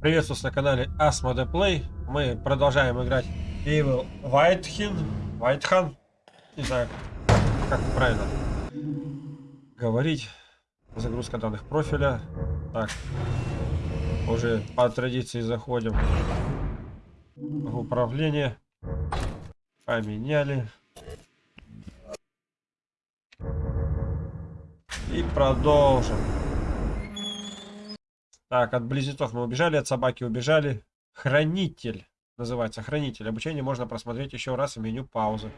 Приветствую на канале Asmode Play. Мы продолжаем играть Evil Whitehin. Whitehan. Не знаю, как правильно говорить. Загрузка данных профиля. Так. Уже по традиции заходим в управление. Поменяли. И продолжим. Так, от близнецов мы убежали, от собаки убежали. Хранитель. Называется хранитель. Обучение можно просмотреть еще раз в меню паузы.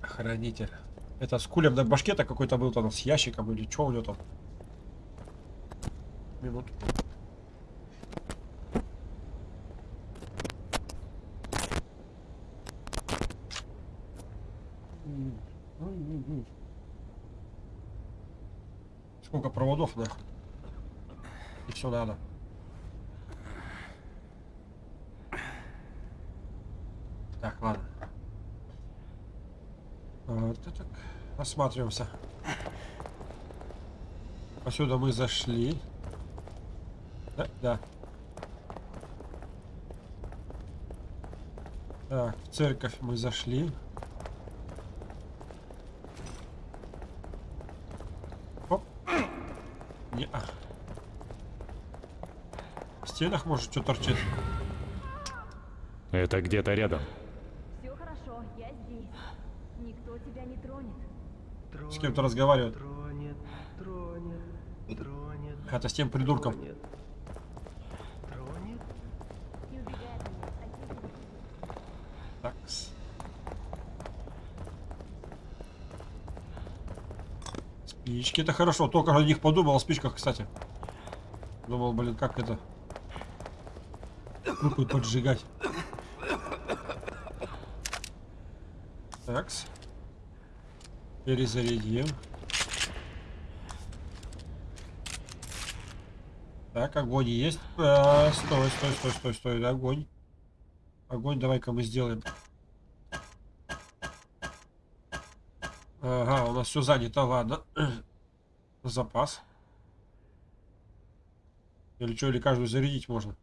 Хранитель. Это с кулем на башке-то какой-то был там с ящиком или что у него там? Минуту. Mm-hmm. Сколько проводов, нахуй. И все надо. Так, ладно. Вот так. Осматриваемся. Отсюда мы зашли. Да, да. Так, в церковь мы зашли. Не -а. В стенах, может, что торчит? Это где-то рядом. Все хорошо, я здесь. Никто тебя не тронет. С кем-то разговаривает. Тронет, тронет, тронет. Это с тем придурком. Тронет. Тронет? Такс. Спички, это хорошо. Только о них подумал, о спичках, кстати. Думал, блин, как это... Руку поджигать. Такс. Перезарядим. Так, огонь есть. А, стой, стой, стой, стой, стой. Огонь. Огонь давай-ка мы сделаем. Нас все занято, ладно. Запас. Или что, или каждую зарядить можно?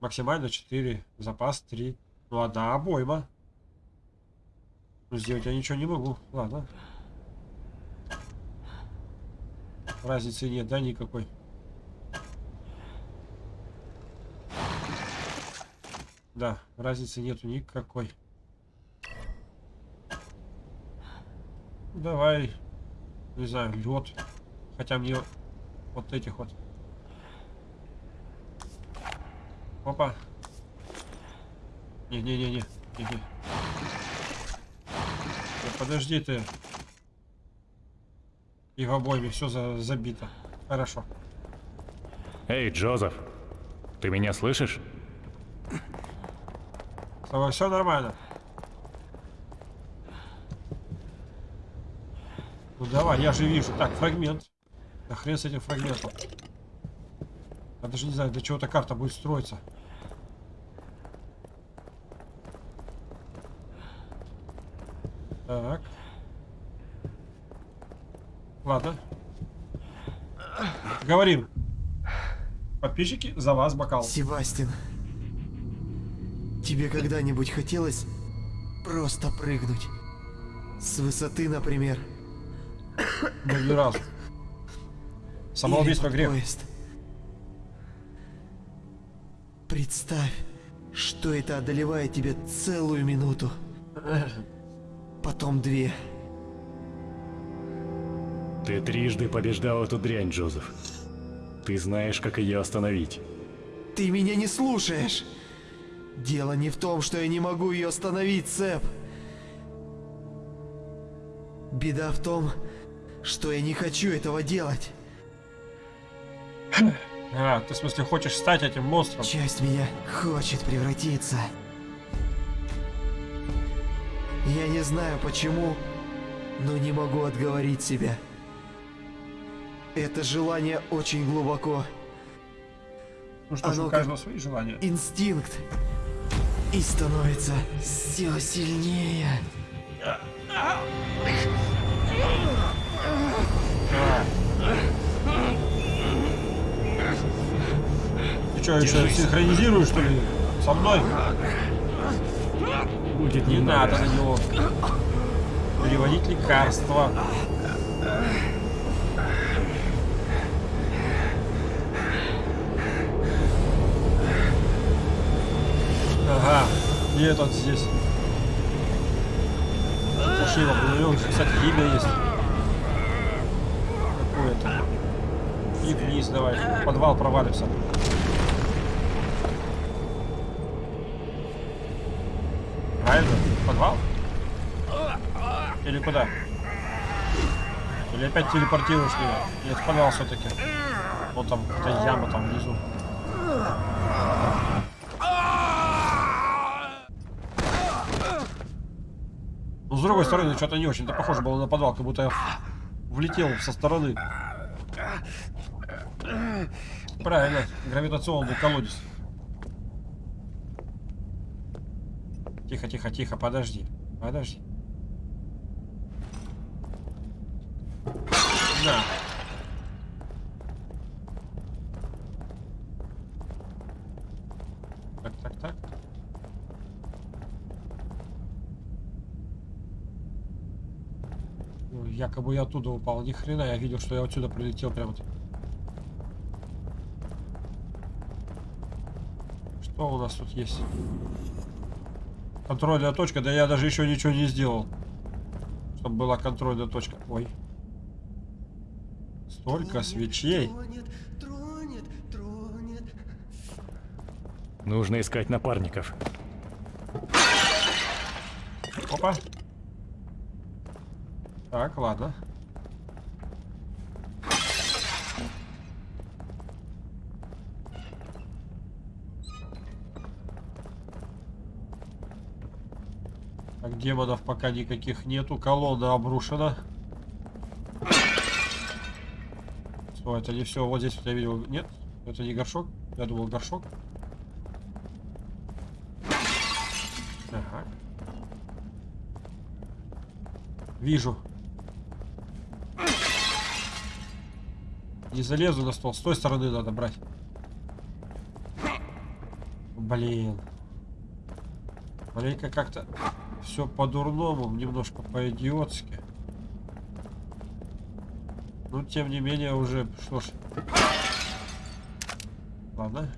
Максимально 4, запас 3. Ну, одна обойма. Ну, сделать я ничего не могу. Ладно. Разницы нет, да, никакой. Да, разницы нету никакой. Давай, не знаю, лед. Хотя мне вот этих вот. Опа. Не-не-не-не. не-не. Да подожди ты. И в обойме все за забито. Хорошо. Эй, Джозеф, ты меня слышишь? С тобой все нормально. Ну давай, я же вижу. Так, фрагмент. Да хрен с этим фрагментом. Я даже не знаю, для чего эта карта будет строиться. Так. Ладно. Говорим. Подписчики, за вас бокал. Себастин, тебе когда-нибудь хотелось просто прыгнуть? С высоты, например. Да ни разу. Самоубийство грех. поезд. Представь, что это одолевает тебя целую минуту. Потом две. Ты трижды побеждал эту дрянь, Джозеф. Ты знаешь, как ее остановить. Ты меня не слушаешь. Дело не в том, что я не могу ее остановить, Сэп. Беда в том, что я не хочу этого делать. А, ты в смысле хочешь стать этим монстром? Часть меня хочет превратиться. Я не знаю почему, но не могу отговорить себя. Это желание очень глубоко. Ну что ж, у каждого свои желания. Инстинкт. И становится все сильнее. Ты что, еще синхронизируешь, что ли, со мной? Будет не надо на него. Переводить лекарства. Ага, и этот здесь. Пошли его, кстати, имя есть. И вниз давай. Подвал провалимся. Правильно? В подвал? Или куда? Или опять телепортируешь меня? В подвал все-таки. Вот там какая-то яма там внизу. Но с другой стороны, что-то не очень-то похоже было на подвал, как будто я влетел со стороны. Правильно, гравитационный колодец. Тихо, тихо, тихо, подожди. Подожди. На. Так, так, так. Ой, Якобы я оттуда упал. Ни хрена, я видел, что я отсюда прилетел прямо. -таки. Что у нас тут есть? Контрольная точка, да я даже еще ничего не сделал. Чтобы была контрольная точка. Ой. Столько свечей. Тронет, тронет, тронет. Нужно искать напарников. Опа. Так, ладно. Демонов пока никаких нету. Колонна обрушена. Что, это не все. Вот здесь я видел. Нет, это не горшок. Я думал горшок. Ага. Вижу. Не залезу на стол. С той стороны надо брать. Блин. Маленько как-то все по-дурному, немножко по-идиотски. Ну, тем не менее, уже, что ж. Ладно.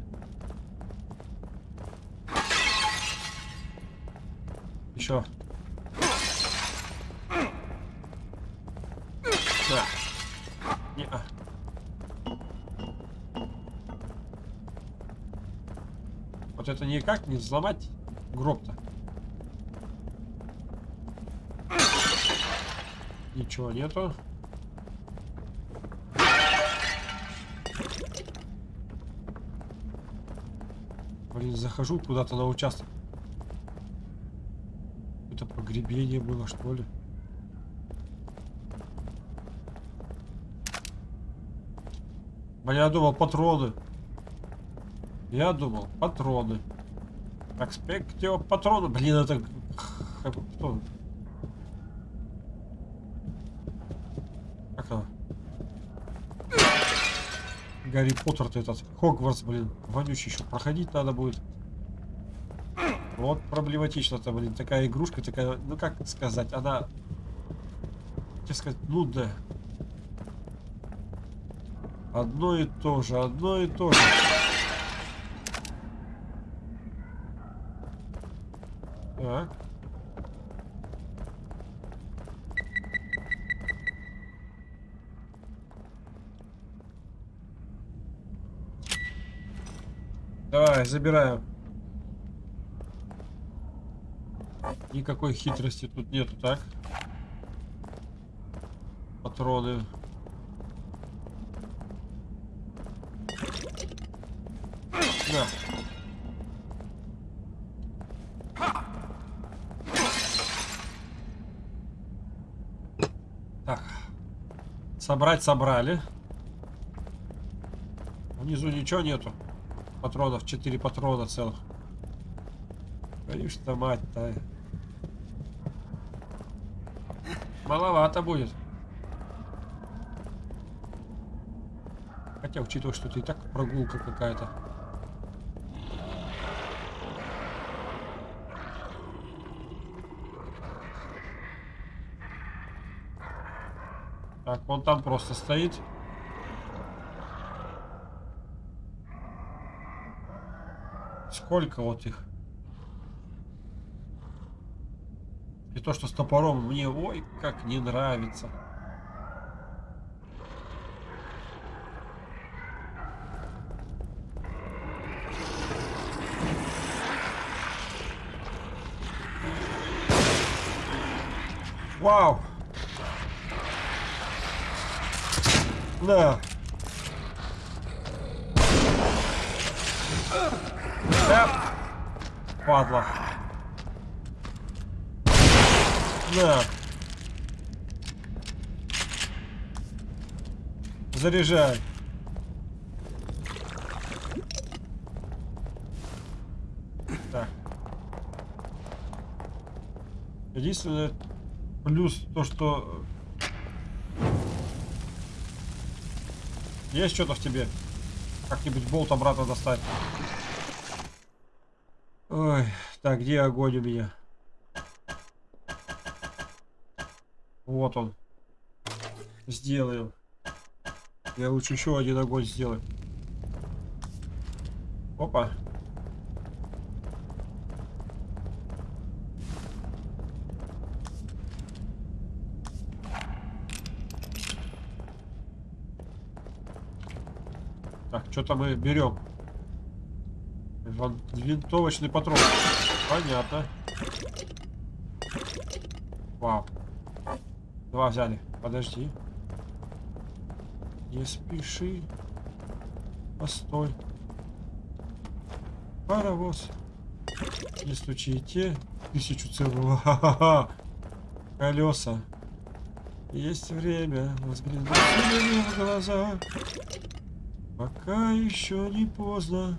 Еще. Да. Не -а. Вот это никак не взломать гроб-то. Ничего нету. Блин, захожу куда-то на участок. Это погребение было, что ли? Блин, я думал, патроны. Я думал, патроны. Так, спектио патроны. Блин, это... Кто? Как она? Гарри Поттер-то этот. Хогвартс, блин. Вонючий еще проходить надо будет. Вот проблематично-то, блин. Такая игрушка, такая... Ну, как сказать, она... Как сказать, нудная. Одно и то же, одно и то же. Так. Забираем. Никакой хитрости тут нету, так? Патроны. На. Так. Собрать собрали. Внизу ничего нету патронов, 4 патрона целых. Конечно, мать-то. Маловато будет. Хотя, учитывая, что это и так прогулка какая-то. Так, он там просто стоит. Сколько вот их? И то, что с топором мне, ой, как не нравится. Вау! Да. Да. Падла. Да. Заряжай. Так. Единственное, плюс то, что... Есть что-то в тебе? Как-нибудь болт обратно достать. Ой, так, где огонь у меня? Вот он. Сделаем. Я лучше еще один огонь сделаю. Опа. Так, что-то мы берем. Винтовочный патрон. Понятно. Вау. Два взяли. Подожди. Не спеши. Постой. Паровоз. Не стучите. Тысячу целого. Колеса. Есть время себе в глаза. Пока еще не поздно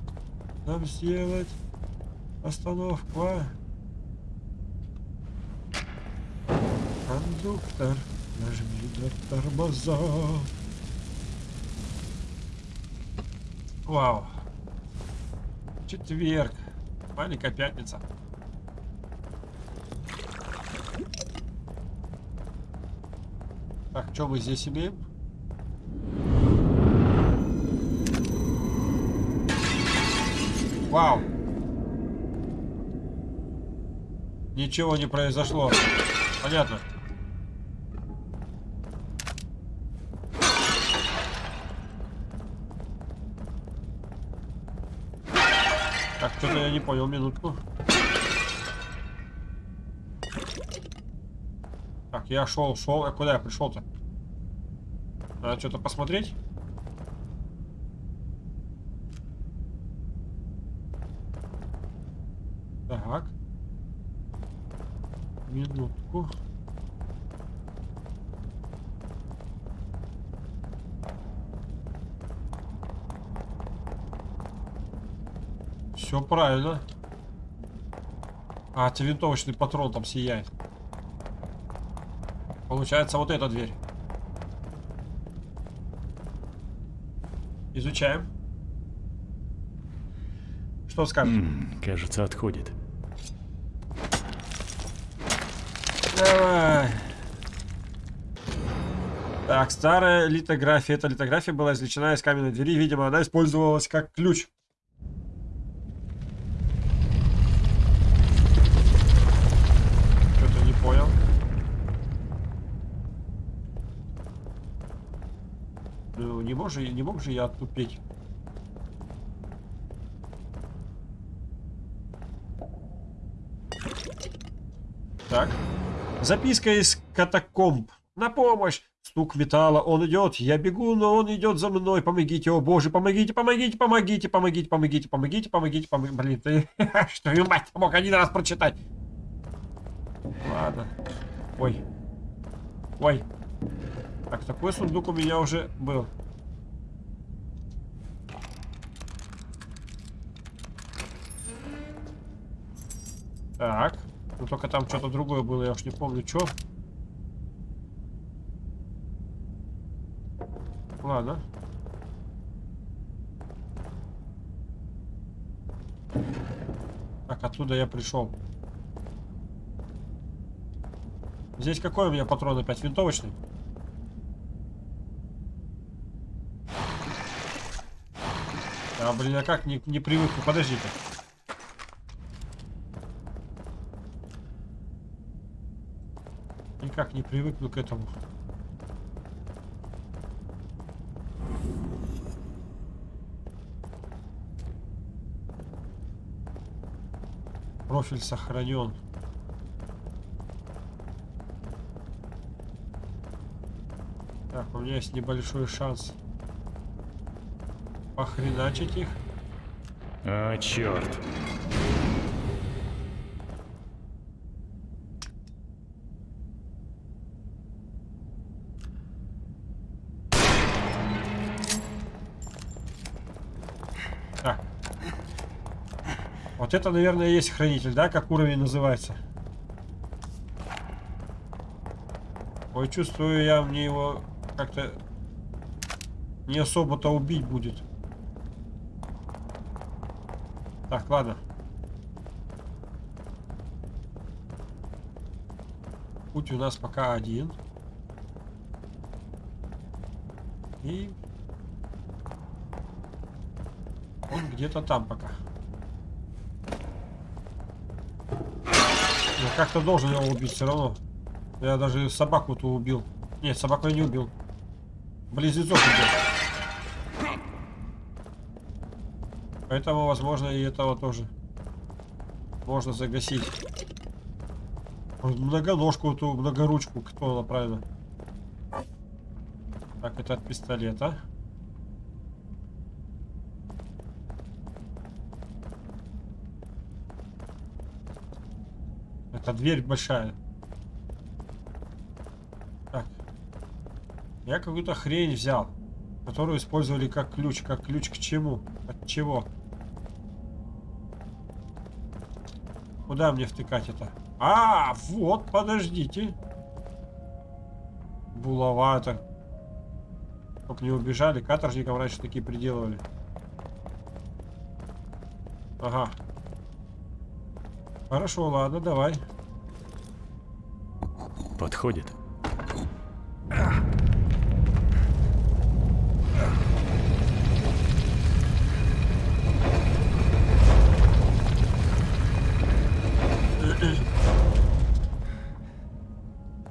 нам сделать остановку. а? Кондуктор, нажми на тормоза. Вау. Четверг. Маленькая пятница. Так, что мы здесь имеем? Вау. Ничего не произошло. Понятно. Не понял, минутку. Так, я шел, шел. А куда я пришел-то? Надо что-то посмотреть. Так. Минутку. Все правильно. А, это винтовочный патрон там сияет. Получается, вот эта дверь. Изучаем. Что скажешь? М, кажется, отходит. Давай. Так, старая литография. Эта литография была извлечена из каменной двери. Видимо, она использовалась как ключ. Что-то не понял. Ну, не мог же, не мог же я оттупить. Так. Записка из катакомб. На помощь! Стук металла. Он идет. Я бегу, но он идет за мной. Помогите, о боже, помогите, помогите, помогите, помогите, помогите, помогите, помогите, помогите. Блин, ты... Что и мать мог один раз прочитать. Ладно. Ой. Ой. Так, такой сундук у меня уже был. Так. Ну только там что-то другое было, я уж не помню, что. Ладно. Так, оттуда я пришел. Здесь какой у меня патрон опять? Винтовочный? А, блин, а как не, не привык? подождите. Никак не привыкну к этому. Профиль сохранен. Так, у меня есть небольшой шанс похреначить их. А, черт. Вот это, наверное, и есть хранитель, да? Как уровень называется. Ой, чувствую я, мне его как-то не особо-то убить будет. Так, ладно. Путь у нас пока один. И он где-то там пока. Как-то должен его убить все равно. Я даже собаку-то убил. Нет, собаку я не убил. Близнецов убил. Поэтому, возможно, и этого тоже можно загасить. Многоножку, эту многоручку, кто она правильно? Так, это от пистолета. Это дверь большая. Так. Я какую-то хрень взял, которую использовали как ключ. Как ключ к чему? От чего? Куда мне втыкать это? А, вот, подождите. Булавата. Только не убежали. Каторжникам раньше такие приделывали. Ага. Хорошо, ладно, давай. Подходит.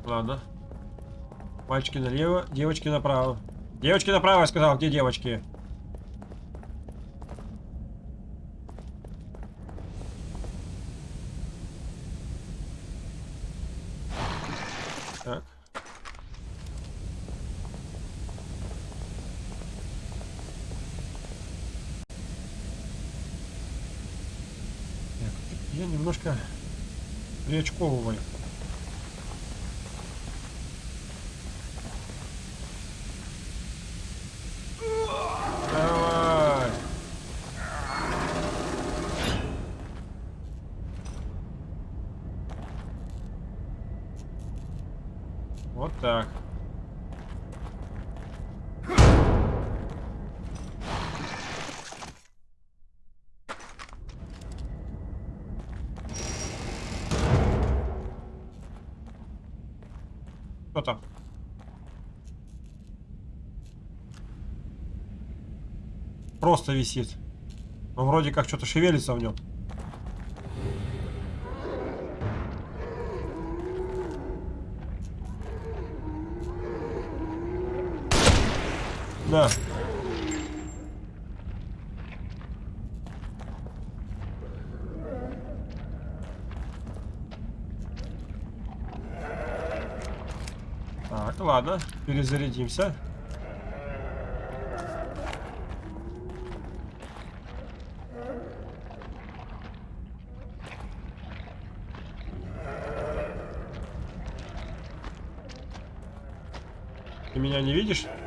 Ладно. Мальчики налево, девочки направо. Девочки направо, я сказал. Где девочки? Так. Так, Я немножко приочковываю. Давай. Вот так. Кто там? Просто висит. Но вроде как что-то шевелится в нем. Да. Так, ладно, перезарядимся. Меня не видишь?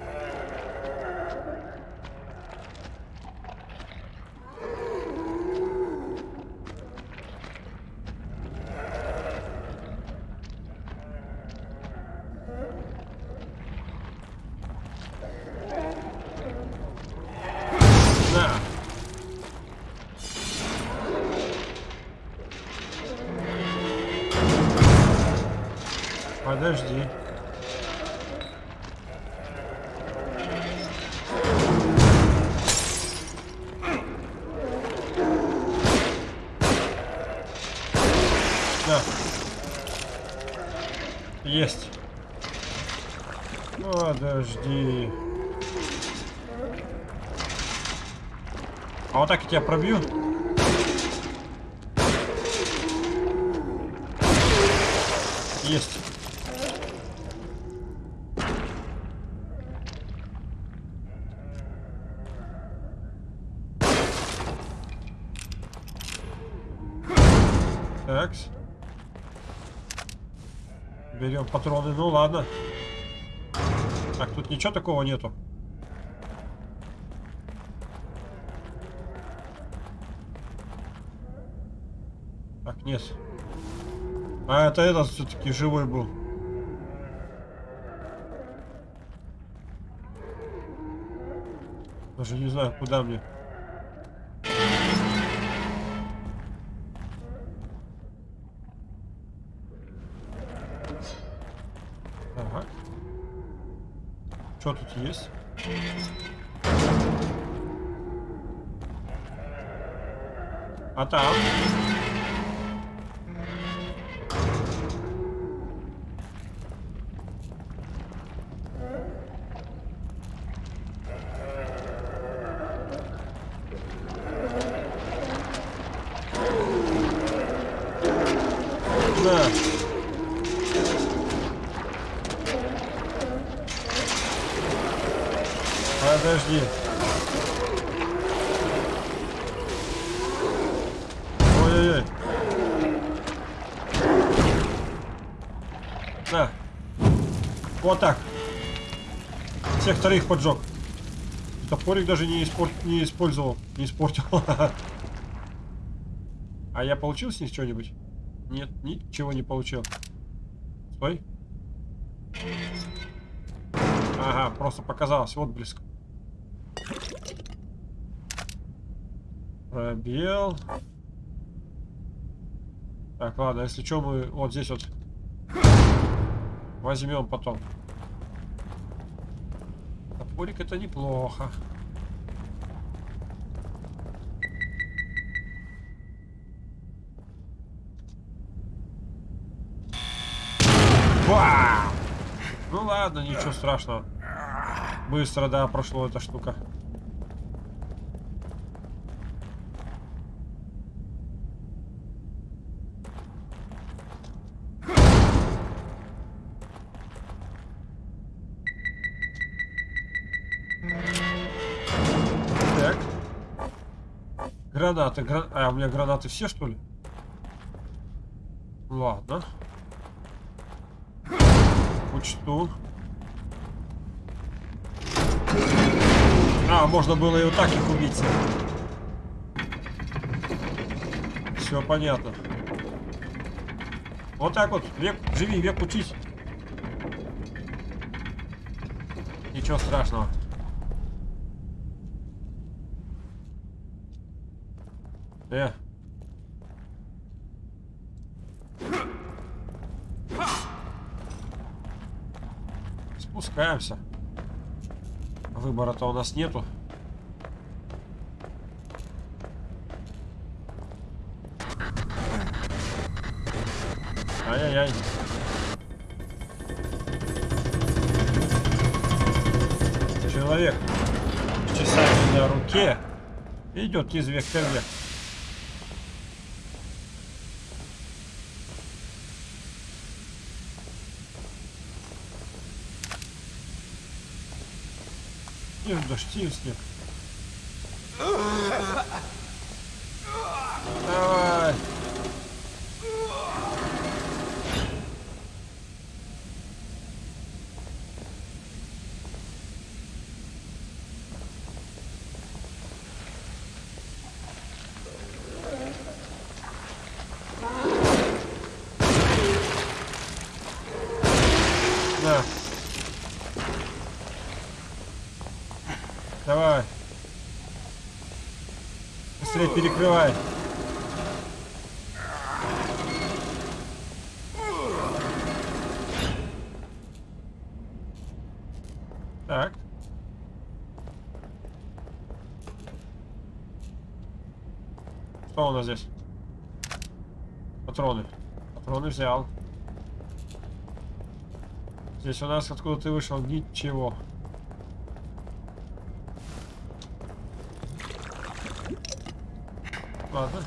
Да. Есть. Подожди. А вот так я тебя пробью. Есть. Патроны. Ну ладно. Так, тут ничего такого нету. Так, нет. А, это этот все-таки живой был. Даже не знаю, куда мне. Что тут есть? Всех вторых поджег. Топорик даже не, испор... не использовал. Не испортил. А я получил с них что-нибудь? Нет, ничего не получил. Стой. Ага, просто показалось. Вот близко. Пробел. Так, ладно, если что, мы вот здесь вот возьмем потом. Топорик это неплохо. Бам! Ну ладно, ничего страшного. Быстро, да, прошло эта штука. Гранаты, гра... А, у меня гранаты все, что ли? Ладно. Учту. А, можно было и вот так их убить. Все понятно. Вот так вот. Век, живи, век учись. Ничего страшного. Спускаемся. Выбора-то у нас нету. Ай-яй-яй. Человек с часами на руке идет из века в. Снег, дождь, снег, снег. Давай. На. Давай. Быстрее перекрывай. Так. Что у нас здесь? Патроны. Патроны взял. Здесь у нас откуда ты вышел ничего. Ладно.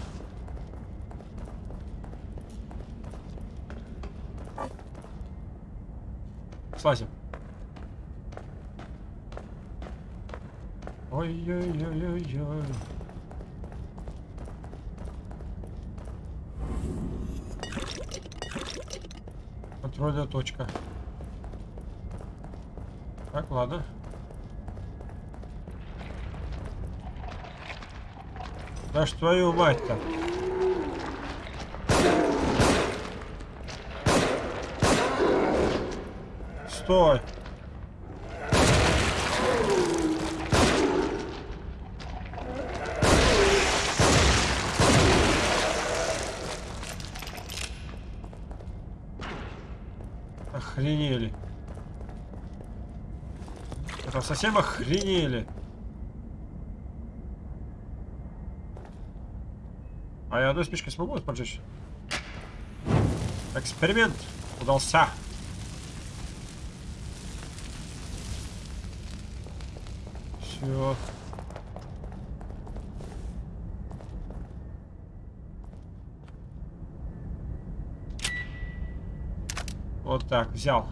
Слазим. Ой-ой-ой-ой-ой. Контрольная точка. Так, ладно. Да ж твою мать-то. Стой. Охренели. Это совсем охренели. А я одной спичкой смогу поджечь? Эксперимент удался. Все. Вот так, взял.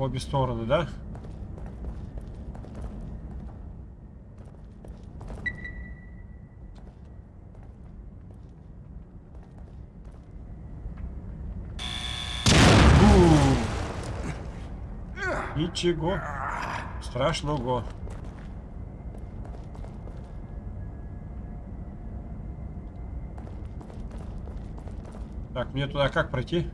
В обе стороны, да? Ничего страшного. Так, мне туда как пройти?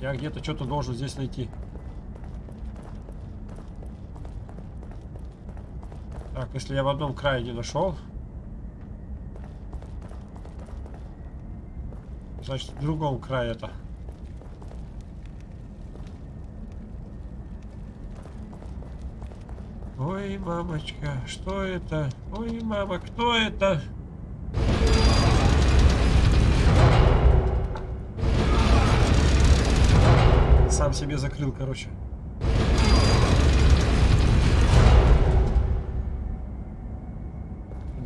Я где-то что-то должен здесь найти. Так, если я в одном крае не нашел, значит в другом крае это. Ой, мамочка, что это? Ой, мама, кто это? Сам себе закрыл, короче.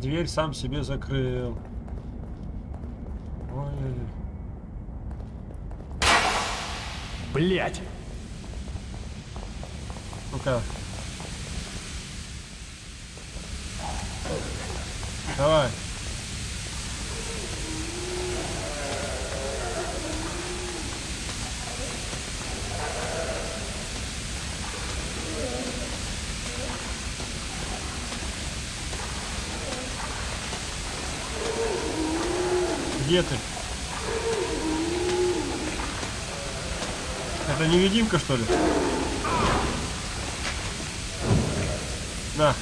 Дверь сам себе закрыл. Ой, Блять! ну-ка. Давай. Где ты? Это невидимка, что ли? На.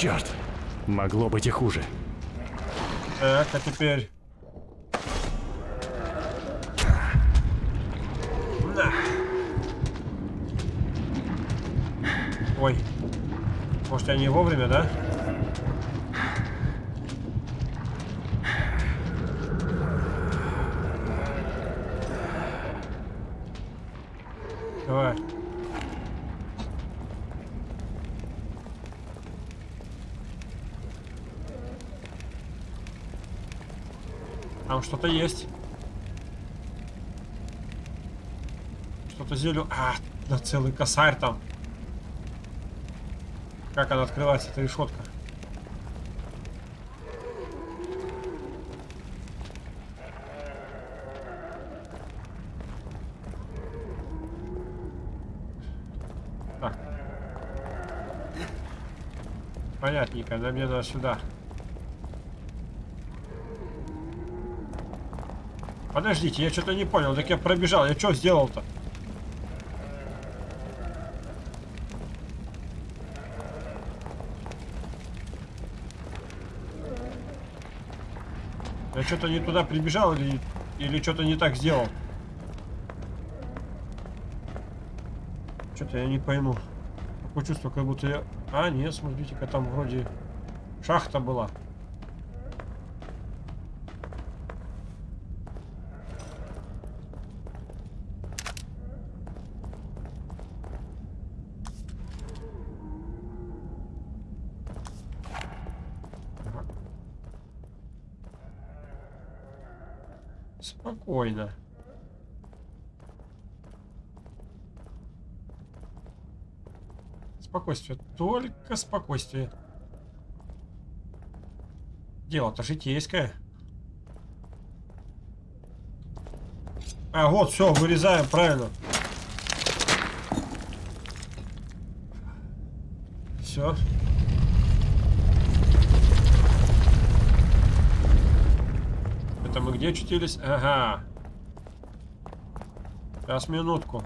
Черт! Могло быть и хуже. Так, а теперь... На. Ой. Может, я не вовремя, да? Давай. там что-то есть. Что-то зелю... А, да целый косарь там. Как она открывается, эта решетка? Так. Понятненько, да мне надо сюда. Подождите, я что-то не понял. Так я пробежал. Я что сделал-то? Я что-то не туда прибежал или, или что-то не так сделал? Что-то я не пойму. Такое чувство, как будто я... А, нет, смотрите-ка, там вроде шахта была. Ага. Спокойно. Спокойствие. Только спокойствие. Дело-то житейское. А, вот, все, вырезаем, правильно. Все. Это мы где очутились? Ага. Сейчас, минутку.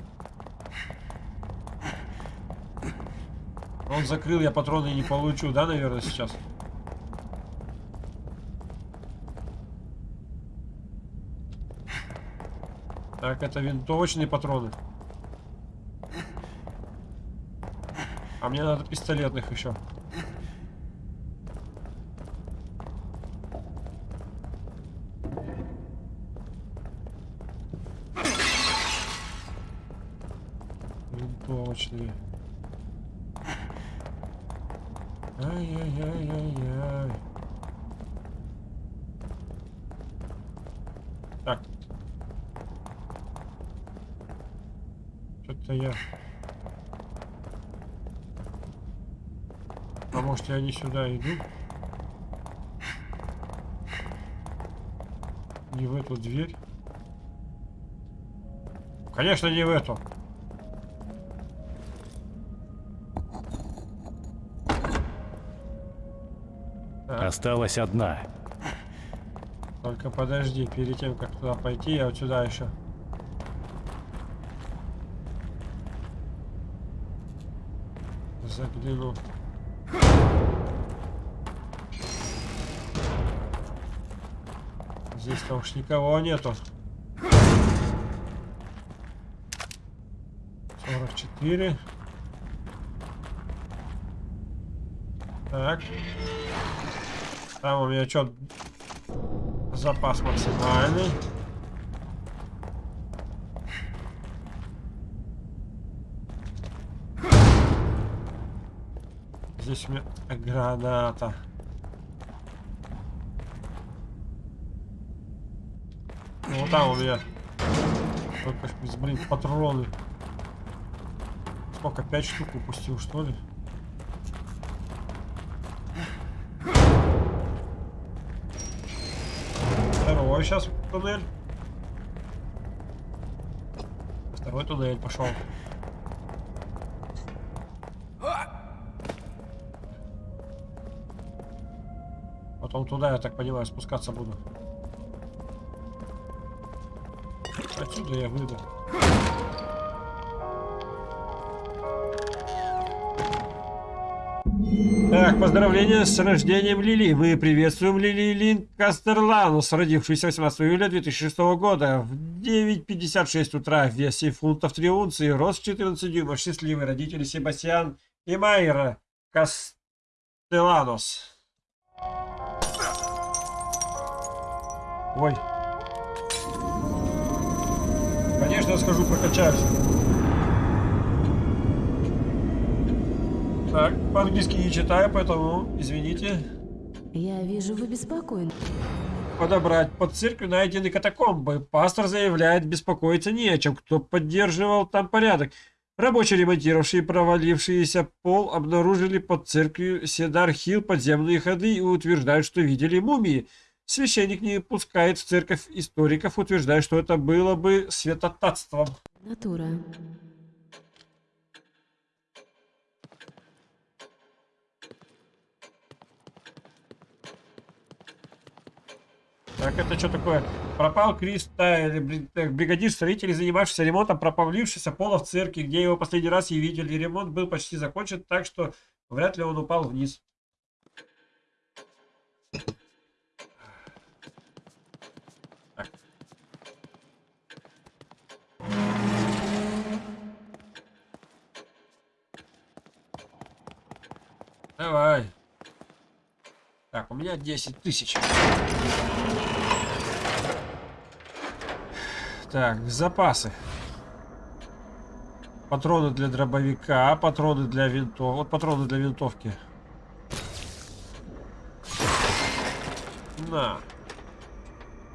Он закрыл, я патроны не получу, да, наверное, сейчас? Так, это винтовочные патроны. А мне надо пистолетных еще. Винтовочные. Ай-яй-яй-яй-яй. Так. Что-то я... Я не сюда иду? Не в эту дверь? Конечно, не в эту. Так. Осталась одна. Только подожди, перед тем, как туда пойти, я вот сюда еще. Загляну. Здесь-то уж никого нету. 44. Так. Там у меня что? Запас максимальный. Здесь у меня граната. Вот там у меня блин, патроны. Сколько, пять штук упустил, что ли? Второй сейчас туннель. Второй туннель пошел. Потом туда, я так понимаю, спускаться буду. Отсюда я выйду. Так, поздравления с рождением Лили. Мы приветствуем Лили Лин Кастерланус, родившуюся 18 июля 2006 года в 9.56 утра в весе фунтов 3 унции, рост 14 дюймов, счастливые родители Себастьян и Майра Кастеланус. Ой. Конечно, схожу прокачаюсь. Так, по-английски не читаю, поэтому извините. Я вижу, вы беспокойны. Подобрать под церковью найдены катакомбы. Пастор заявляет, беспокоиться не о чем. Кто поддерживал там порядок? Рабочие, ремонтировавшие провалившийся пол, обнаружили под церковью Седар-Хилл подземные ходы и утверждают, что видели мумии. Священник не пускает в церковь историков, утверждая, что это было бы святотатством. Натура. Так, это что такое? Пропал Крис Тайли, бригадир строителей, занимавшийся ремонтом пропавлившегося пола в церкви, где его последний раз и видели. Ремонт был почти закончен, так что вряд ли он упал вниз. Давай. Так, у меня 10 тысяч. Так, запасы. Патроны для дробовика, патроны для винтов. Вот патроны для винтовки. На.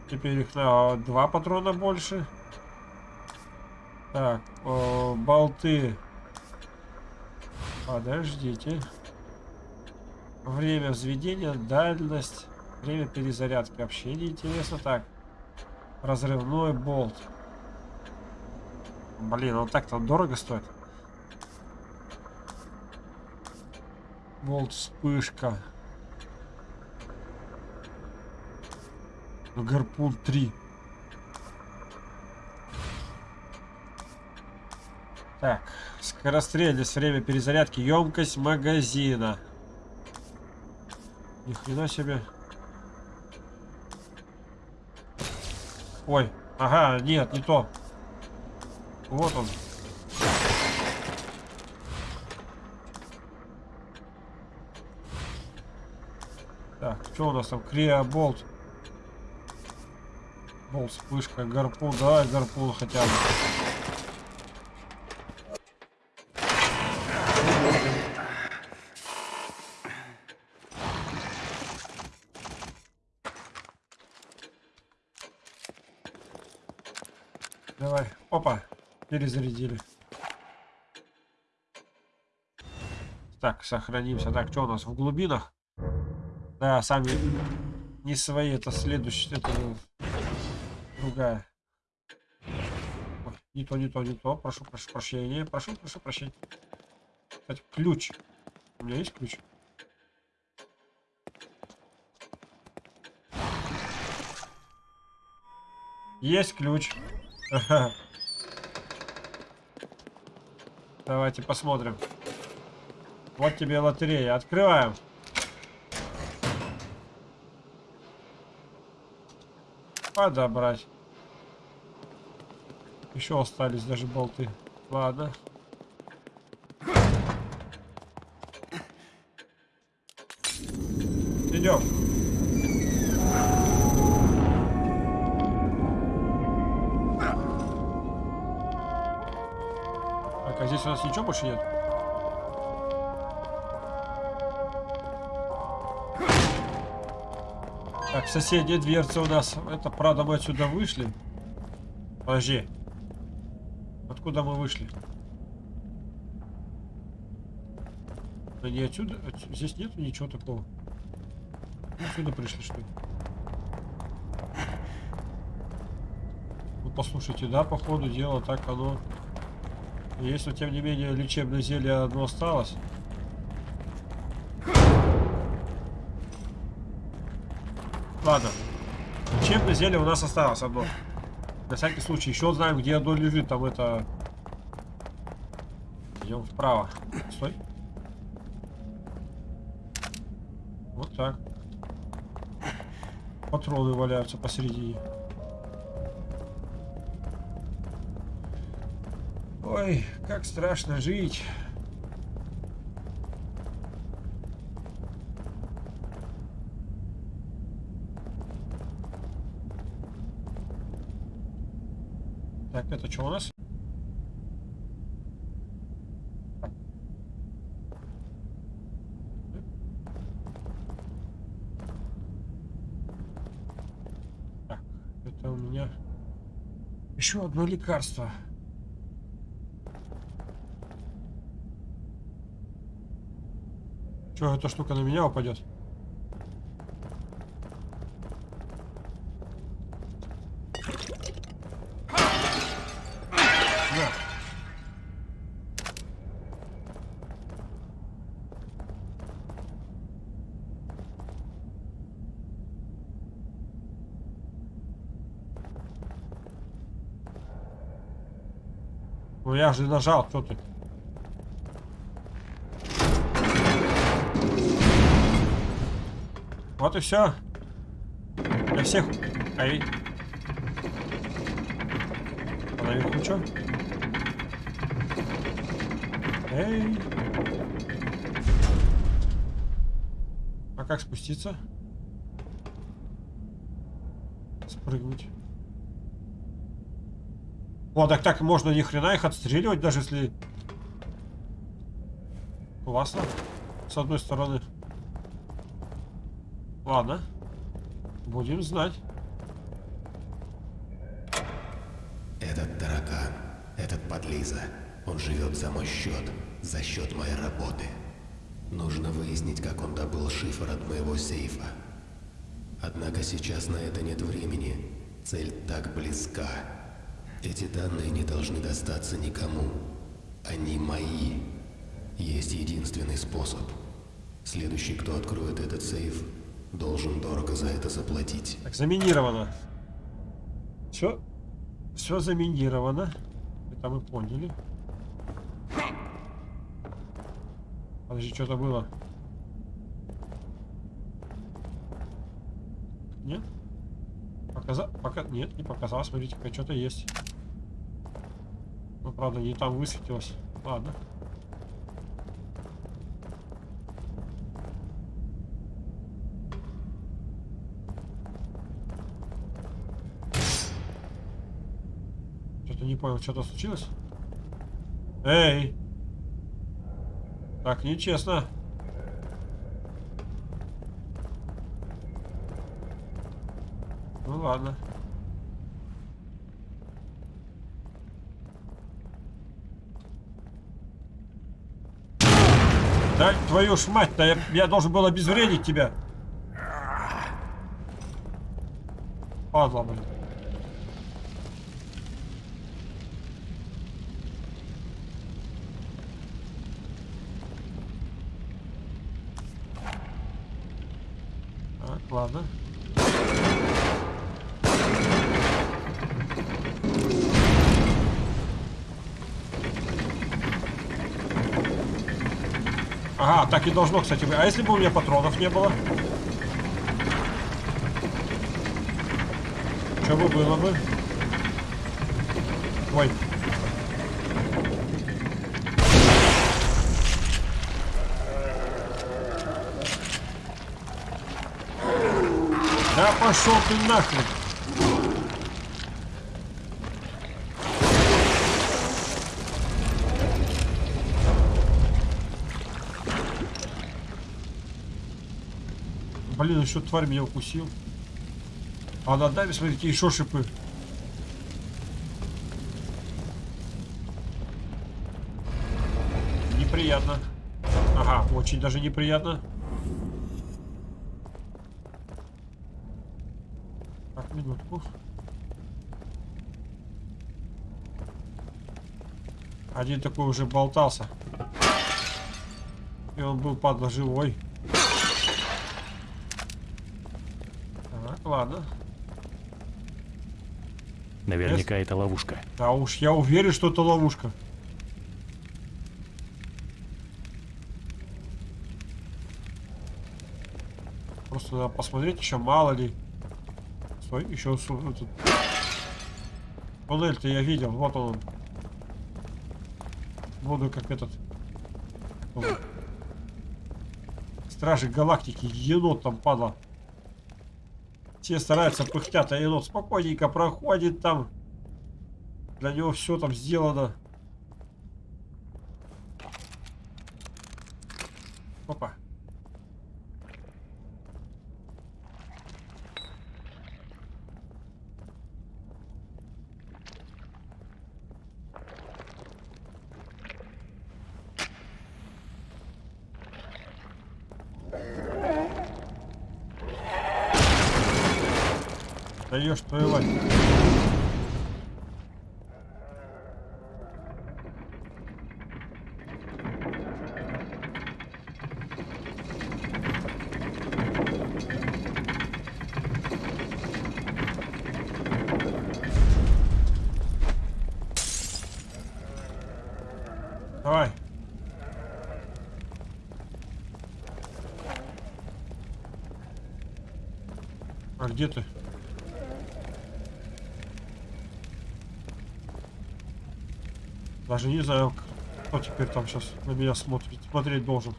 Теперь их на два патрона больше. Так, о, болты. Подождите. Время взведения, дальность, время перезарядки. Вообще не интересно. Так, разрывной болт. Блин, он так-то дорого стоит. Болт вспышка. Гарпун 3. Так, скорострельность, время перезарядки, емкость магазина. Ни хрена себе. Ой, ага, нет, не то. Вот он. Так, что у нас там? Криоболт. Болт, вспышка, гарпун. Давай гарпун хотя бы. Перезарядили. Так, сохранимся. Так, что у нас в глубинах? Да, сами не свои. Это следующий. Это другая. Ой, не то, не то, не то. Прошу, прошу прощения. Прошу, прошу прощения. Кстати, ключ. У меня есть ключ? Есть ключ. Давайте посмотрим. Вот тебе лотерея. Открываем. Подобрать. Еще остались даже болты. Ладно. Идем. Ничего больше нет? Так, соседняя дверца у нас. Это, правда, мы отсюда вышли. Подожди. Откуда мы вышли? Да не отсюда. Отс- Здесь нету ничего такого. Отсюда пришли, что ли? Ну, послушайте, да, по ходу дела так оно... Есть, но тем не менее лечебное зелье одно осталось. Ладно. Лечебное зелье у нас осталось одно. На всякий случай. Еще знаем, где оно лежит. Там это... Идем вправо. Стой. Вот так. Патроны валяются посередине. Как страшно жить. Так, это что у нас? Так, это у меня еще одно лекарство. Че, эта штука на меня упадет? Я же нажал, что ты? Вот и все. Для всех. Ай. Наверху что? Эй. А как спуститься? Спрыгнуть. О, так так можно ни хрена их отстреливать, даже если... Классно. С одной стороны. Ладно. Будем знать. Этот таракан, этот подлиза, он живет за мой счет, за счет моей работы. Нужно выяснить, как он добыл шифр от моего сейфа. Однако сейчас на это нет времени. Цель так близка. Эти данные не должны достаться никому. Они мои. Есть единственный способ. Следующий, кто откроет этот сейф, должен дорого за это заплатить. Так, заминировано. Все. Все заминировано. Это мы поняли. Подожди, что-то было. Нет? Показа... Пока... Нет, не показалось. Смотрите, что-то есть. Ну, правда, не там высветилось. Ладно. Понял, что-то случилось? Эй! Так, нечестно. Ну ладно. Да твою ж мать-то, я, я должен был обезвредить тебя. Падла, блин. Так, ладно. Ага, так и должно, кстати, быть. А если бы у меня патронов не было? Что бы было бы? Ой. Да пошел ты нахрен. Блин, еще тварь меня укусил. А на даме, смотрите, еще шипы. Неприятно. Ага, очень даже неприятно. Так, минутку. Один такой уже болтался. И он был, падла, живой. Так, ладно. Наверняка это ловушка. Да уж, я уверен, что это ловушка. Просто надо посмотреть еще, мало ли. Стой, еще. Туннель-то я видел, вот он. Буду как этот... Стражи Галактики, енот там падла. Все стараются пыхтят, а енот спокойненько проходит там. Для него все там сделано. Опа. Даешь твою мать. А где ты? Даже не знаю, кто теперь там сейчас на меня смотрит. Смотреть должен.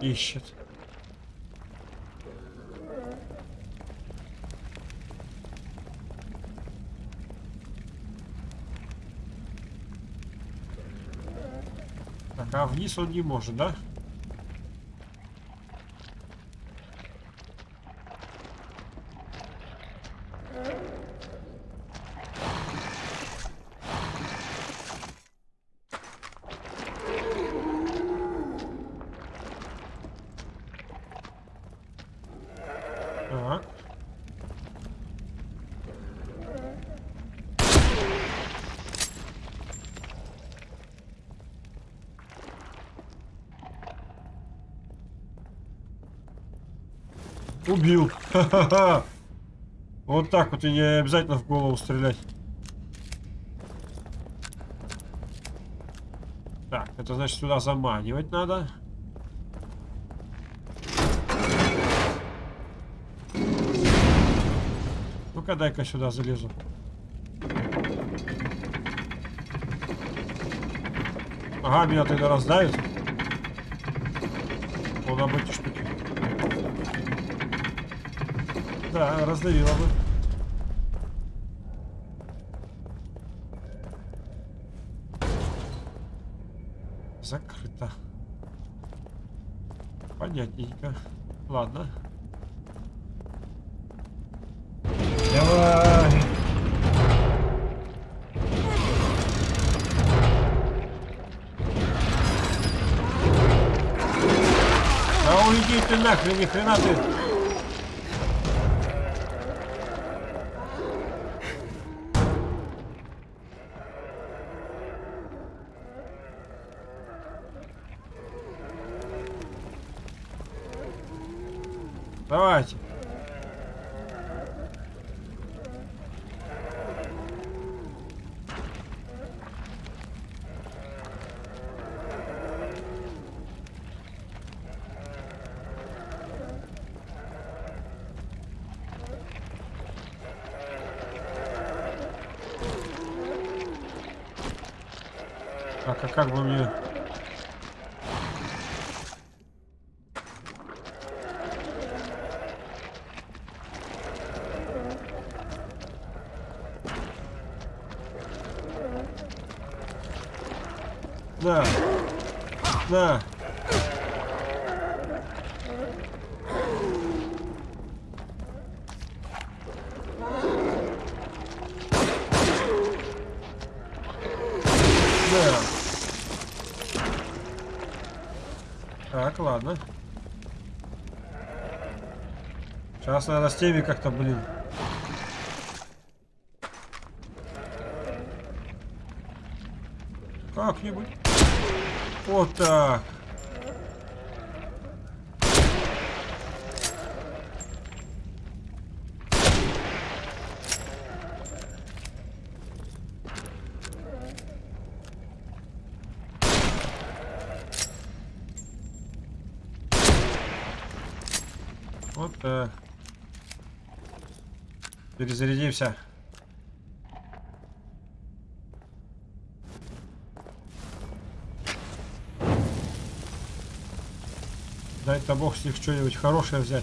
Ищет. Так, а вниз он не может, да? Так. Убил. Ха-ха-ха. Вот так вот и не обязательно в голову стрелять. Так, это значит сюда заманивать надо. Ну-ка, дай-ка сюда залезу. Ага, меня тогда раздавит. Он об эти штуки. Да, раздавила бы. Закрыто. Понятненько. Ладно. Давай. Да уйди ты нахрен, ни хрена ты. Давайте. Так, а как бы мне... Да. Да. Да. Так, ладно. Сейчас надо с теми как-то, блин. Как-нибудь. Вот так. Вот так. Перезарядимся. Дай-то бог с них что-нибудь хорошее взять.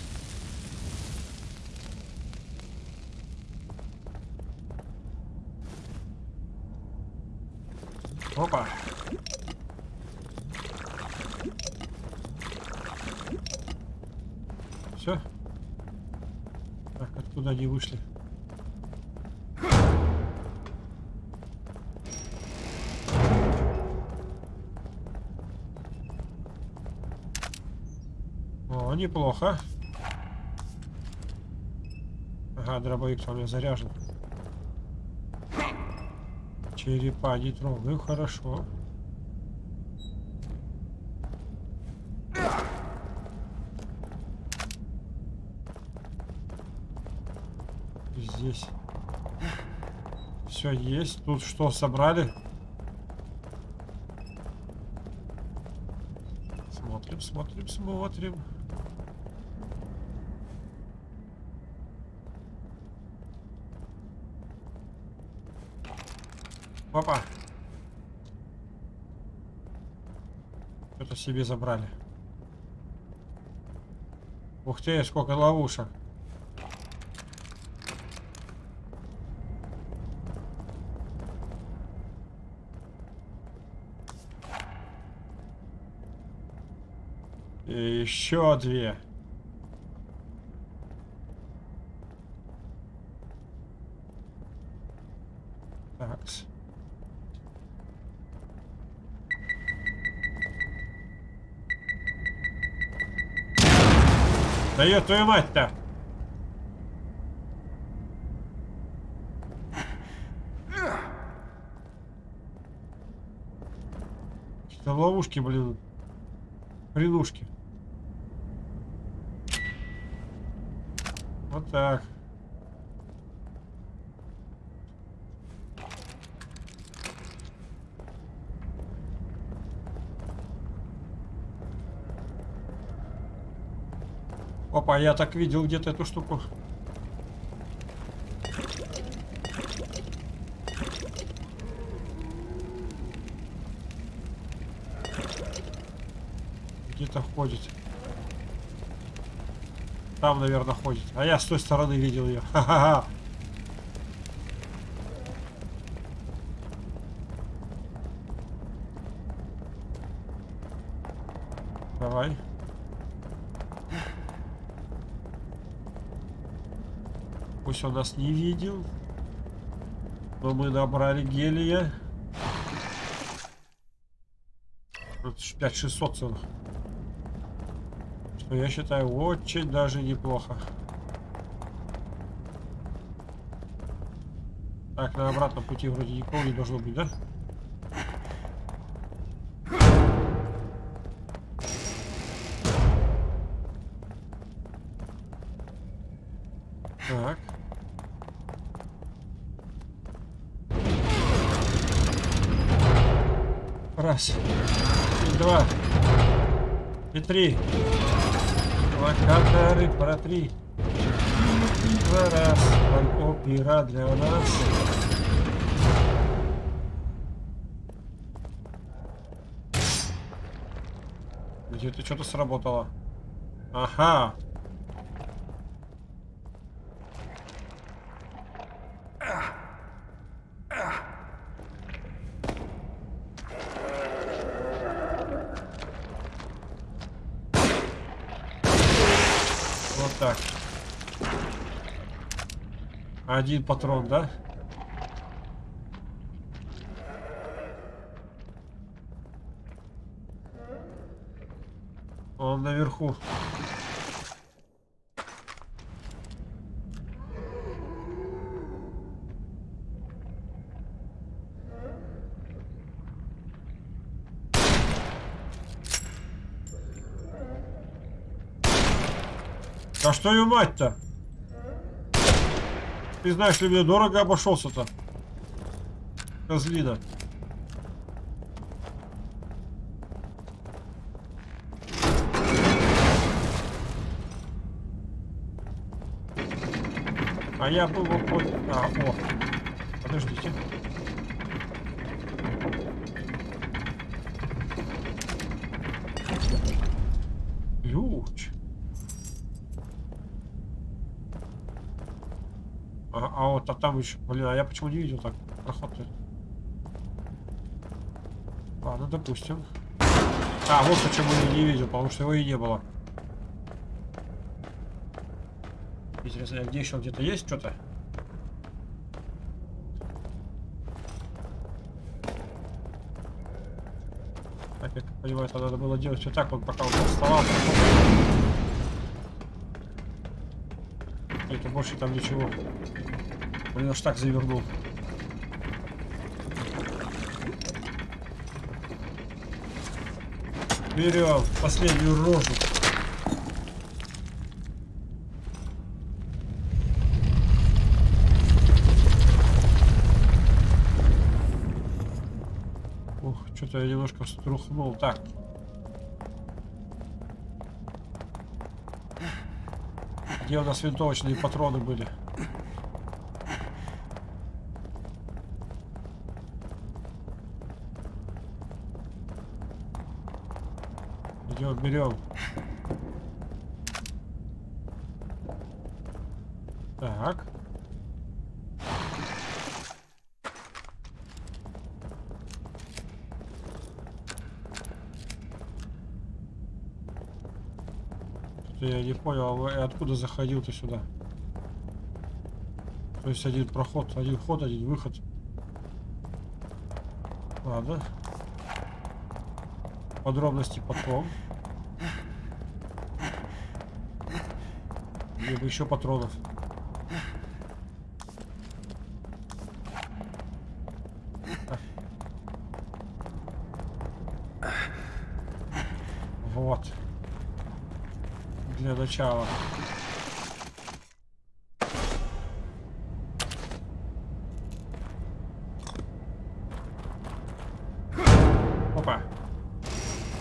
Неплохо. Ага, дробовик у меня заряжен. Черепа не трогаю, хорошо. Здесь все есть. Тут что собрали? Смотрим, смотрим, смотрим. Опа. Что-то себе забрали. Ух ты, сколько ловушек. И еще две. Такс. Ее твою мать-то! Какие-то ловушки, блин. Прилушки. Вот так. Опа, я так видел где-то эту штуку. Где-то ходит. Там, наверное, ходит. А я с той стороны видел ее. Ха-ха-ха. Пусть он нас не видел. Но мы набрали гелия. 5600 целых. Что я считаю очень даже неплохо. Так, на обратном пути вроде никого не должно быть, да? Три. Локаторы про три. Два раз. Опера для нас. Где-то что-то сработало. Ага. Вот так. Один патрон, да? Он наверху. Да что ее мать-то? Ты знаешь, ли мне дорого обошелся-то? Козлина. А я был вот... А, о. Подождите. Ключ. А, а вот а там еще, блин, а я почему не видел так проход-то? Ладно, допустим. А, вот почему я не видел, потому что его и не было. Интересно, а где еще где-то есть что-то? Так, я понимаю, это надо было делать вот так вот, пока он вставал. Это больше там ничего. Блин, аж так завернул. Берем последнюю рожу. Ух, что-то я немножко струхнул. Так. Где у нас винтовочные патроны были? Идем, берем. Так. Я не понял, а откуда заходил ты сюда? То есть один проход, один вход, один выход. Ладно. Подробности потом. Мне бы еще патронов. Вот. Для начала. Опа.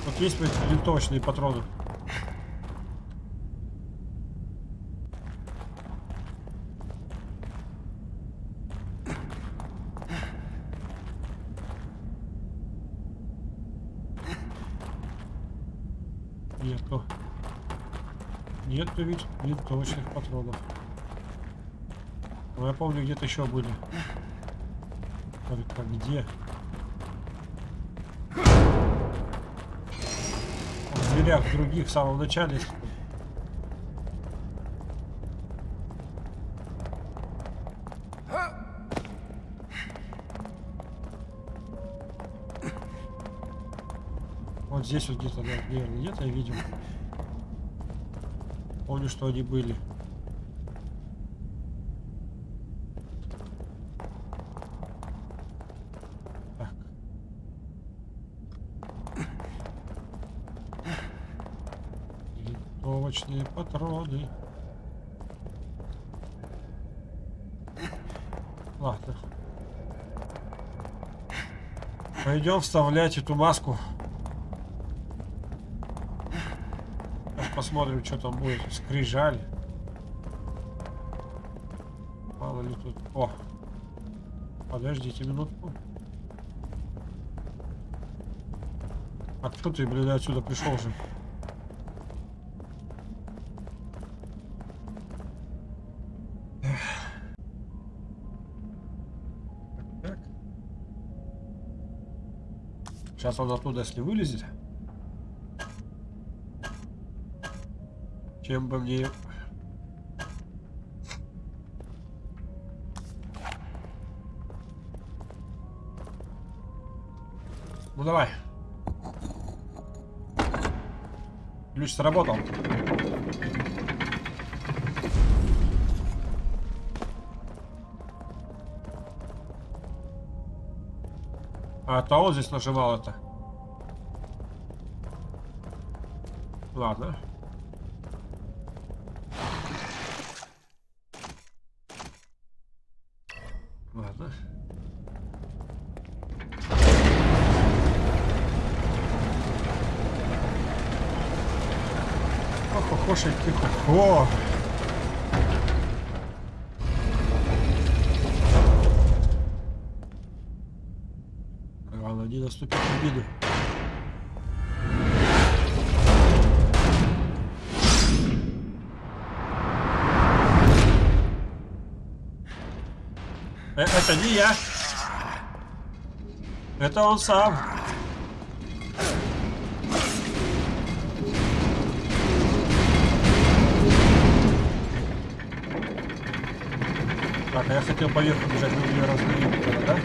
Вот есть блядь, винтовочные патроны. Нету. Нету ведь винтовочных патронов. Но я помню, где-то еще были. Только где? В дверях других в самом начале. Здесь вот где-то, да, наверное, где-то я видел. Помню, что они были. Винтовочные патроны. Ладно. Пойдем вставлять эту маску. Сейчас посмотрим, что там будет. Скрижаль. Мало ли тут. О! Подождите минутку. А что ты, блин, отсюда пришел же? Так. Сейчас он оттуда, если вылезет. Чем бы мне... Ну давай. Ключ сработал. А то он здесь нажимал это. Ладно. Ладно. Ох, охошенький, хо Главное, не наступить в обиду. Э, это не я. Это он сам. Так, а я хотел поверху бежать, но меня раздавили, да?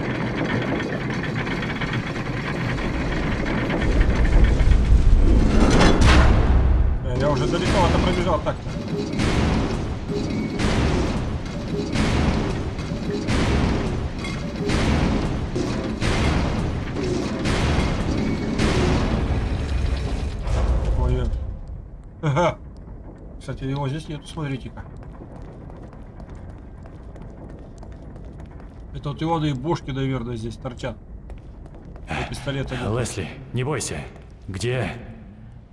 Э, Я уже далеко это пробежал так-то. Ой, э. Ага. Кстати, его здесь нету, смотрите-ка. Это вот ионы и бошки, наверное, здесь торчат. А пистолета нет. Лесли, не бойся. Где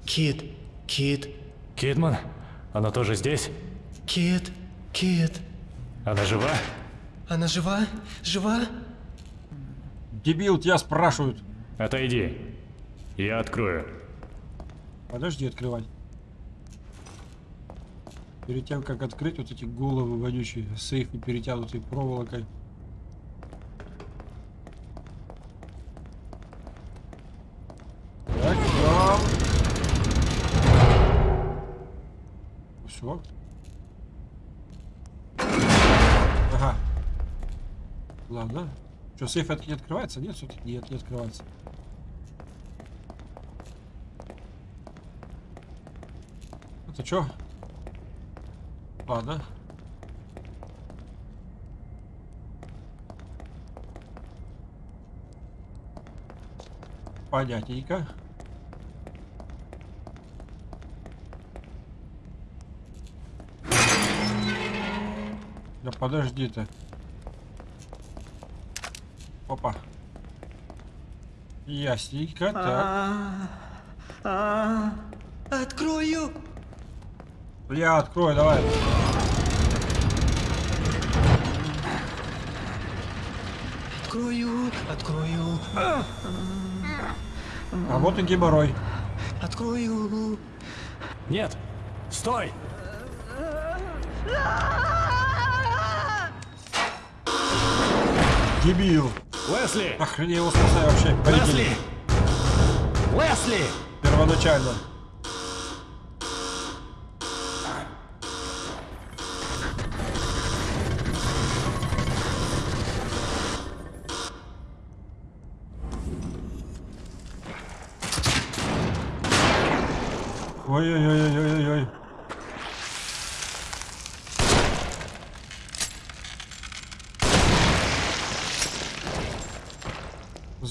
Кит, Кит, Кидман? Она тоже здесь? Кит, Кит. Она жива? Она жива? Жива? Дебил, тебя спрашивают. Отойди. Я открою. Подожди открывать. Перед тем, как открыть вот эти головы вонючие, сейфы перетянутые проволокой. Все. Ага. Ладно. Что, сейф это не открывается? Нет, все-таки нет, не открывается. Это что? Ладно. Понятненько. Да подожди ты. Опа. Ясненько, так. А, а, Открою! Я открою, давай. Открою, открою, а, А вот и геморрой. открою. Нет! Стой! Дебил. Лесли! Его спасаю вообще? Лесли! Лесли! Первоначально.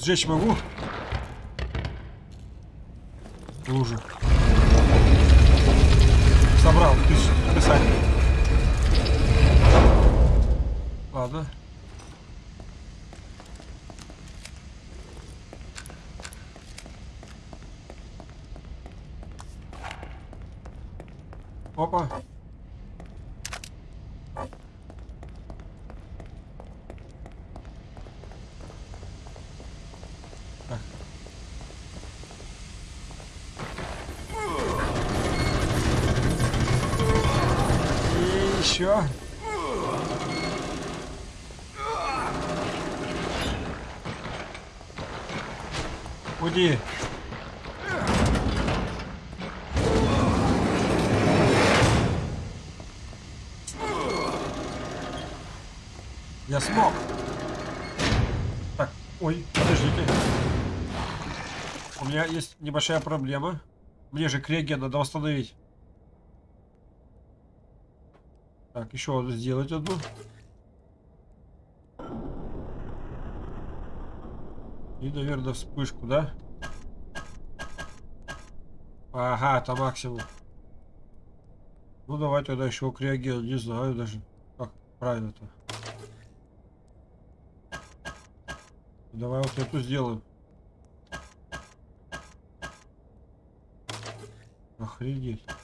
Сжечь могу? Небольшая проблема. Мне же криоген надо восстановить. Так, еще одну сделать одну. И, наверное, вспышку, да? Ага, это максимум. Ну, давай тогда еще криоген. Не знаю даже, как правильно-то. Давай вот эту сделаем. Охренеть.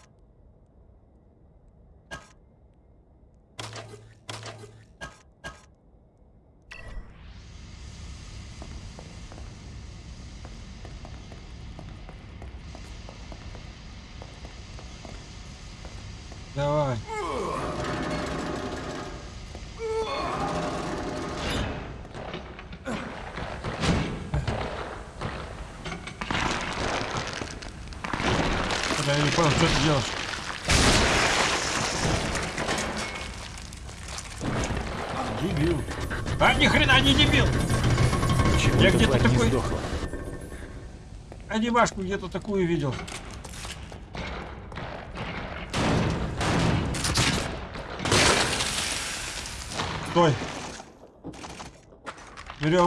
Анимашку где-то такую видел. Стой.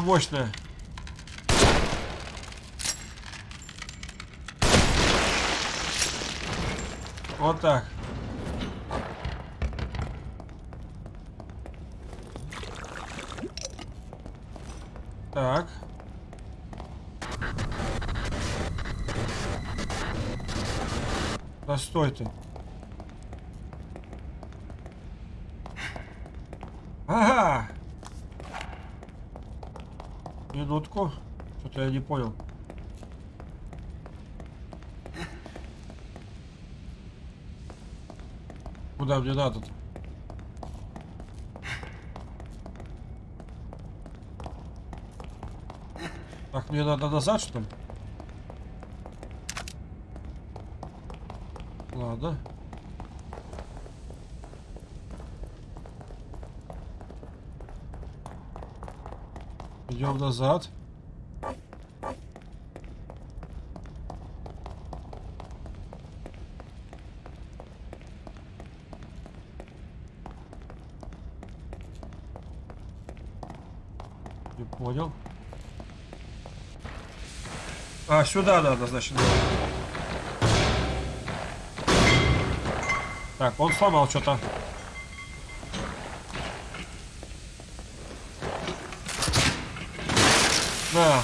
Мощное. Вот. Так. Что это? Ага! Минутку. Что-то я не понял. Куда мне надо -то? Так, мне надо назад, что ли? Ладно. Идем назад. Не понял. А, сюда надо, значит. Так, он сломал что-то. На.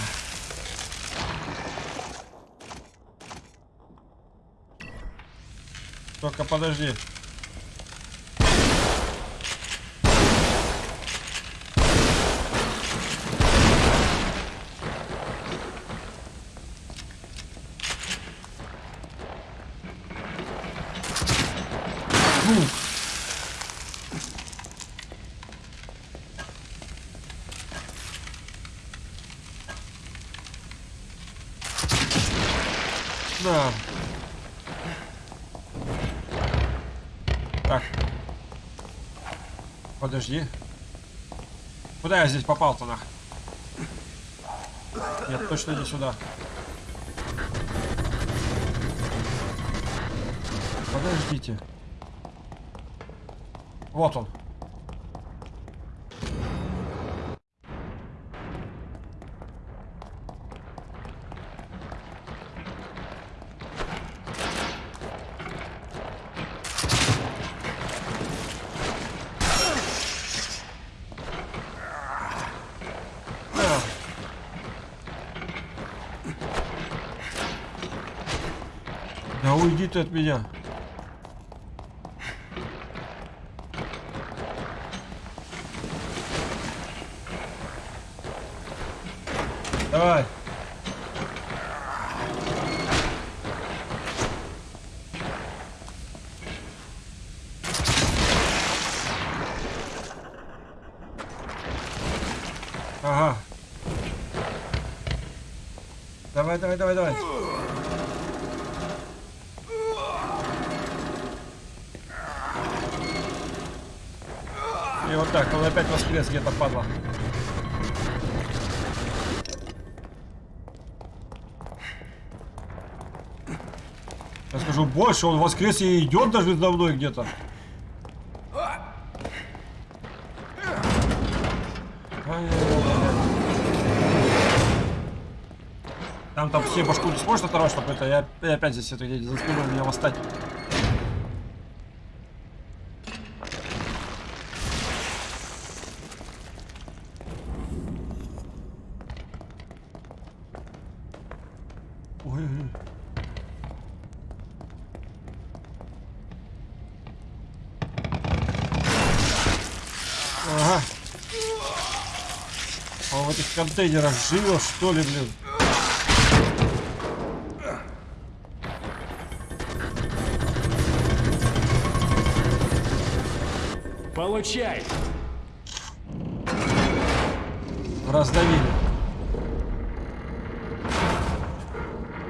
Только подожди. Ну. Да. Так. Подожди. Куда я здесь попал-то нах? Нет, точно не сюда. Подождите. Вот он. Ты от меня. Давай. Ага. Давай, давай, давай, давай. И вот так, он опять воскрес где-то падла. Я скажу больше, он воскрес и идет даже за мной где-то. Там там все башку не сможет оторвать, чтобы это я, я опять здесь это за спиной меня восстать. Ой, ой, ой. Ага. Он в этих контейнерах живет, что ли, блин? Получай! Раздавили.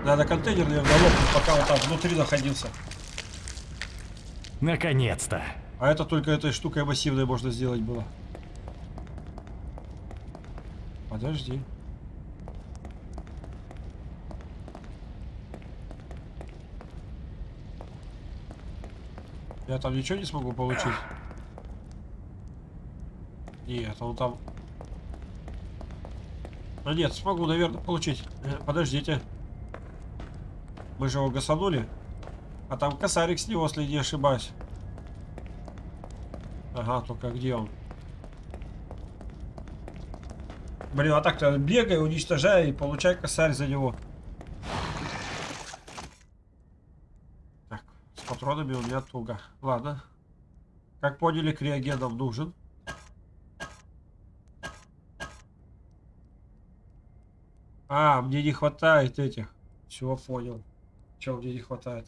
Надо контейнер, наверное, лопнуть, пока он там внутри находился. Наконец-то! А это только этой штукой массивной можно сделать было. Подожди. Я там ничего не смогу получить? Нет, он там... А нет, смогу, наверное, получить. Э, Подождите. Мы же его гасанули. А там косарик с него, если не ошибаюсь. Ага, только где он? Блин, а так-то бегай, уничтожай и получай косарь за него. Так, с патронами у меня туго. Ладно. Как поняли, криоген нам нужен. А, мне не хватает этих. Все, понял. Чего мне не хватает?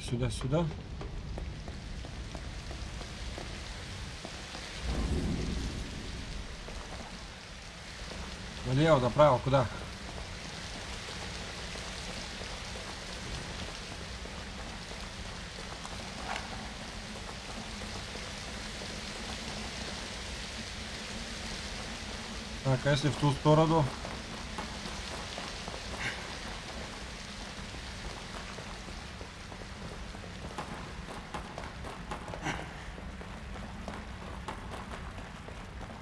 Сюда, сюда. Налево, направо, куда? Так, а если в ту сторону?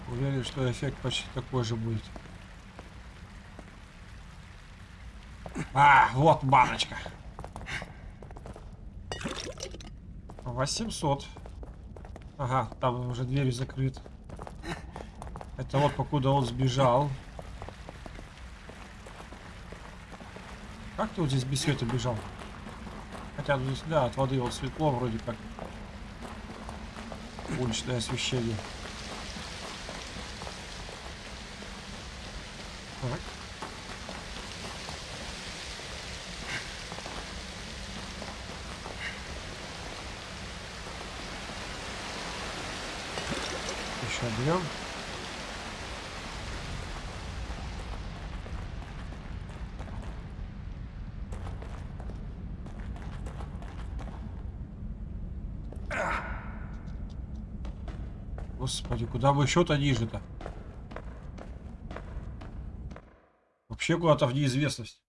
Уверен, что эффект почти такой же будет. А, вот баночка. 800. Ага, там уже дверь закрыта. Это вот покуда он сбежал. Как ты вот здесь без света бежал? Хотя ну, здесь, да, от воды вот светло вроде как. Уличное освещение. Так. Еще берем. Господи, куда бы еще-то ниже-то? Вообще куда-то в неизвестность.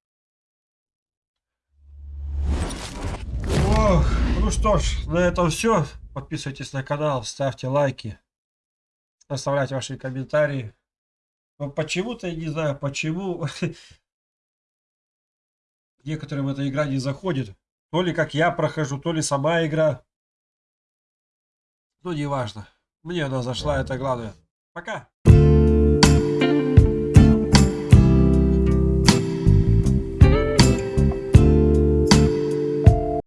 Ох, ну что ж, на этом все. Подписывайтесь на канал, ставьте лайки, оставляйте ваши комментарии. Но почему-то, я не знаю, почему некоторым эта игра не заходит. То ли как я прохожу, то ли сама игра. Ну, неважно. Мне она зашла, это главное. Пока.